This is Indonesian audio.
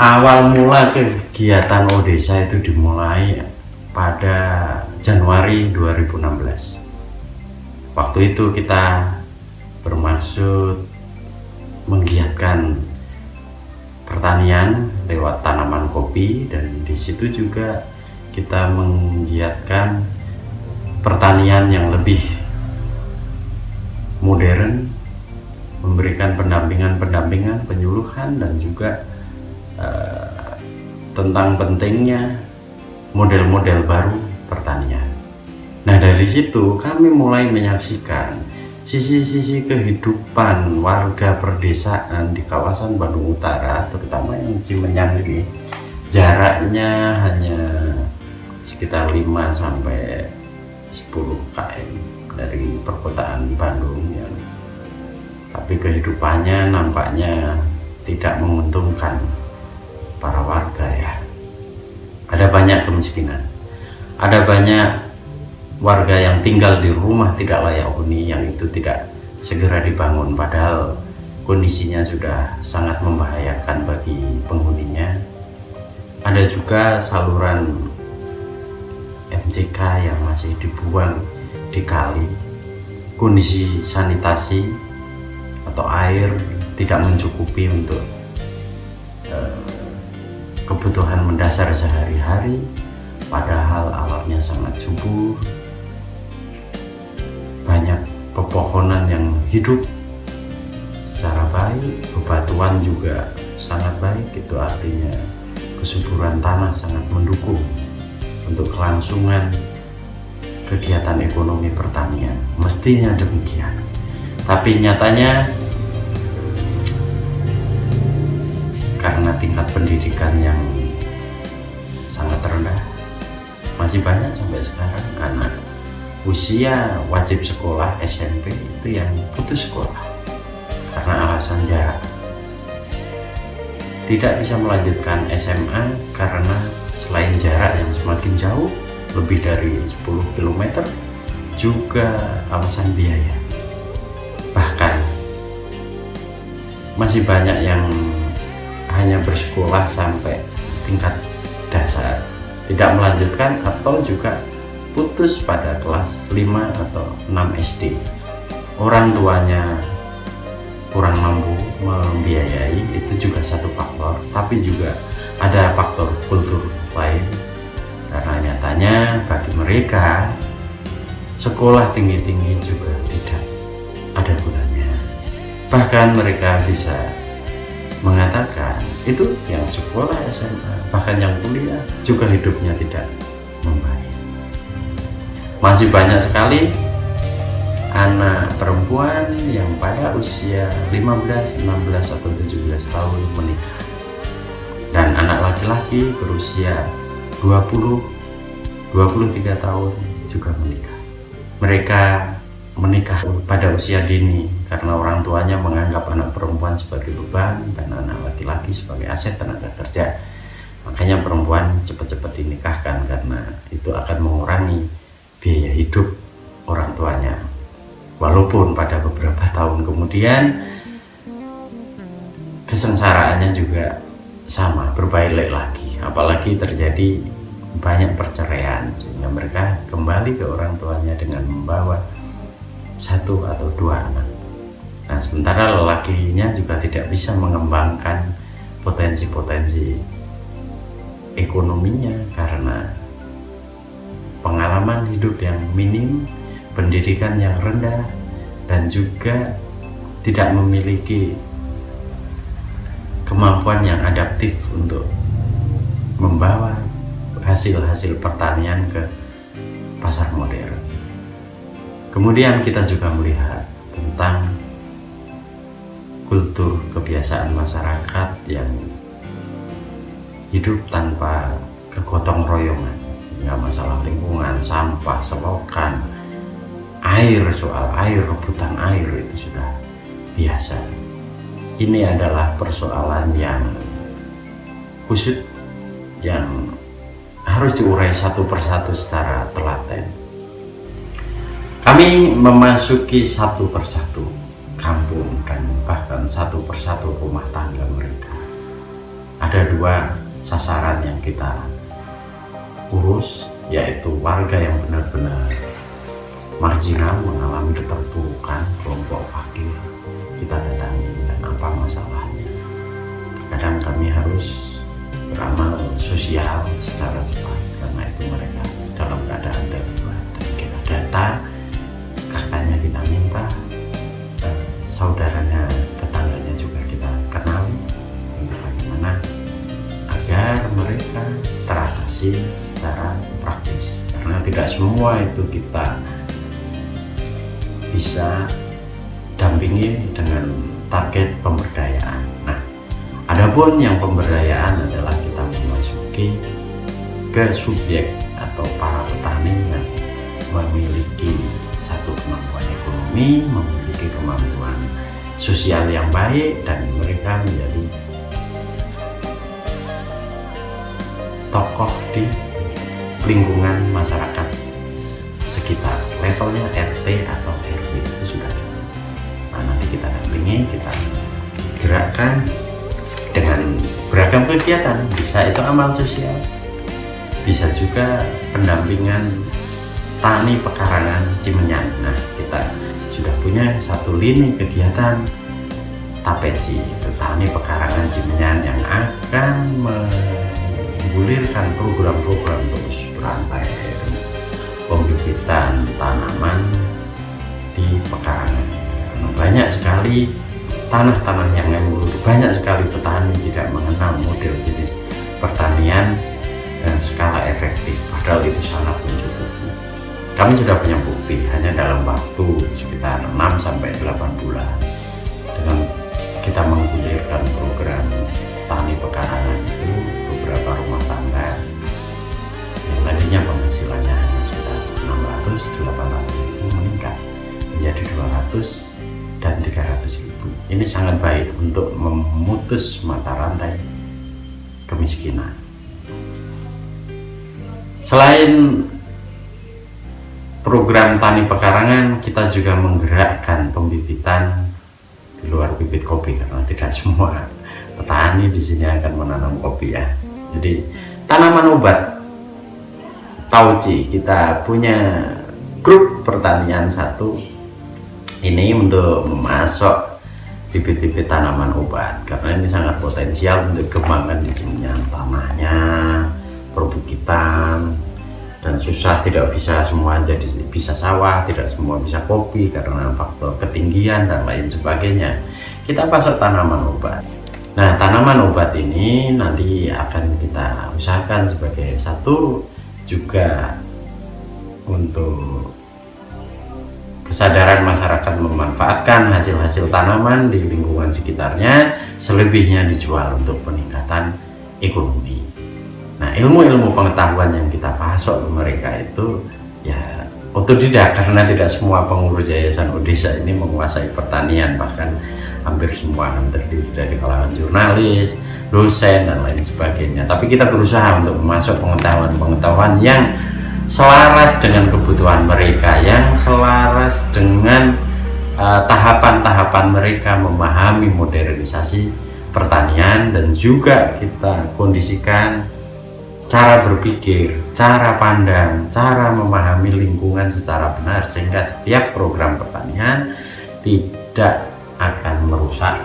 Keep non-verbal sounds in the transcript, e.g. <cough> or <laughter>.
awal mula kegiatan Odesa itu dimulai pada Januari 2016 waktu itu kita bermaksud menggiatkan pertanian lewat tanaman kopi dan di situ juga kita menggiatkan pertanian yang lebih modern memberikan pendampingan-pendampingan penyuluhan dan juga uh, tentang pentingnya model-model baru pertanian. Nah dari situ kami mulai menyaksikan sisi-sisi kehidupan warga perdesaan di kawasan Bandung Utara terutama yang Cimenyang ini. Jaraknya hanya sekitar 5 sampai 10 km dari perkotaan Bandung yang tapi kehidupannya nampaknya tidak menguntungkan para warga ya. Ada banyak kemiskinan. Ada banyak warga yang tinggal di rumah tidak layak huni yang itu tidak segera dibangun. Padahal kondisinya sudah sangat membahayakan bagi penghuninya. Ada juga saluran MCK yang masih dibuang di kali. Kondisi sanitasi atau air tidak mencukupi untuk kebutuhan mendasar sehari-hari padahal alamnya sangat subur. Banyak pepohonan yang hidup secara baik bebatuan juga sangat baik itu artinya kesuburan tanah sangat mendukung untuk kelangsungan kegiatan ekonomi pertanian. Mestinya demikian. Tapi nyatanya tingkat pendidikan yang sangat rendah. Masih banyak sampai sekarang anak usia wajib sekolah SMP itu yang putus sekolah. Karena alasan jarak. Tidak bisa melanjutkan SMA karena selain jarak yang semakin jauh lebih dari 10 km juga alasan biaya. Bahkan masih banyak yang hanya bersekolah sampai tingkat dasar. Tidak melanjutkan atau juga putus pada kelas 5 atau 6 SD orang tuanya kurang mampu membiayai itu juga satu faktor. Tapi juga ada faktor kultur lain. Karena nyatanya bagi mereka sekolah tinggi-tinggi juga tidak ada gunanya. Bahkan mereka bisa itu yang sekolah SMA bahkan yang kuliah juga hidupnya tidak membaik. Masih banyak sekali anak perempuan yang pada usia 15, 16 atau 17 tahun menikah. Dan anak laki-laki berusia 20 23 tahun juga menikah. Mereka menikah pada usia dini karena orang tuanya menganggap anak perempuan sebagai beban dan anak laki-laki sebagai aset tenaga kerja. Makanya perempuan cepat-cepat dinikahkan karena itu akan mengurangi biaya hidup orang tuanya. Walaupun pada beberapa tahun kemudian kesengsaraannya juga sama berbalik lagi. Apalagi terjadi banyak perceraian sehingga mereka kembali ke orang tuanya dengan membawa satu atau dua anak nah sementara lelakinya juga tidak bisa mengembangkan potensi-potensi ekonominya karena pengalaman hidup yang minim pendidikan yang rendah dan juga tidak memiliki kemampuan yang adaptif untuk membawa hasil-hasil pertanian ke pasar modern. Kemudian kita juga melihat tentang kultur kebiasaan masyarakat yang hidup tanpa kegotong royongan. Nggak masalah lingkungan, sampah, selokan, air, soal air, rebutan air itu sudah biasa. Ini adalah persoalan yang khusus yang harus diurai satu persatu secara telaten. Kami memasuki satu persatu kampung dan bahkan satu persatu rumah tangga mereka. Ada dua sasaran yang kita urus yaitu warga yang benar-benar marginal mengalami keterpurukan kelompok fakir. Kita datangi dan apa masalahnya. Kadang kami harus beramal sosial secara cepat semua itu kita bisa dampingi dengan target pemberdayaan. Nah adapun yang pemberdayaan adalah kita memasuki ke subjek atau para petani yang memiliki satu kemampuan ekonomi, memiliki kemampuan sosial yang baik dan mereka menjadi tokoh di lingkungan masyarakat sekitar levelnya RT atau RW itu sudah cukup. Nah nanti kita dampingi kita gerakkan dengan beragam kegiatan. Bisa itu amal sosial bisa juga pendampingan tani pekarangan Cimenyan. Nah kita sudah punya satu lini kegiatan tapeci tani pekarangan Cimenyan yang akan menggulirkan program-program terus berantai pembibitan tanaman di pekarangan banyak sekali tanah-tanah yang nganggur banyak sekali petani tidak mengenal model jenis pertanian dan skala efektif padahal itu sangat mencukupi kami sudah punya bukti hanya dalam waktu sekitar 6 sampai 8 bulan. Dengan kita menggulirkan program tani pekarangan memutus mata rantai kemiskinan Selain program tani pekarangan, kita juga menggerakkan pembibitan di luar bibit kopi karena tidak <laughs> semua petani di sini akan menanam kopi ya. Jadi tanaman obat tauci kita punya grup pertanian satu ini untuk memasok bibit-bibit tanaman obat. Karena ini sangat potensial untuk kembangkan di tanahnya perbukitan dan susah tidak bisa semua jadi bisa sawah tidak semua bisa kopi karena faktor ketinggian dan lain sebagainya. Kita pasok tanaman obat. Nah tanaman obat ini nanti akan kita usahakan sebagai satu juga untuk kesadaran masyarakat memanfaatkan hasil-hasil tanaman di lingkungan sekitarnya selebihnya dijual untuk peningkatan ekonomi Nah ilmu-ilmu pengetahuan yang kita pasok ke mereka itu ya otodidak karena tidak semua pengurus yayasan Odesa ini menguasai pertanian bahkan hampir semua terdiri dari kalangan jurnalis, dosen dan lain sebagainya. Tapi kita berusaha untuk memasuk pengetahuan-pengetahuan yang selaras dengan kebutuhan mereka, yang selaras dengan uh, tahapan-tahapan uh, mereka memahami modernisasi pertanian dan juga kita kondisikan cara berpikir, cara pandang, cara memahami lingkungan secara benar sehingga setiap program pertanian tidak akan merusak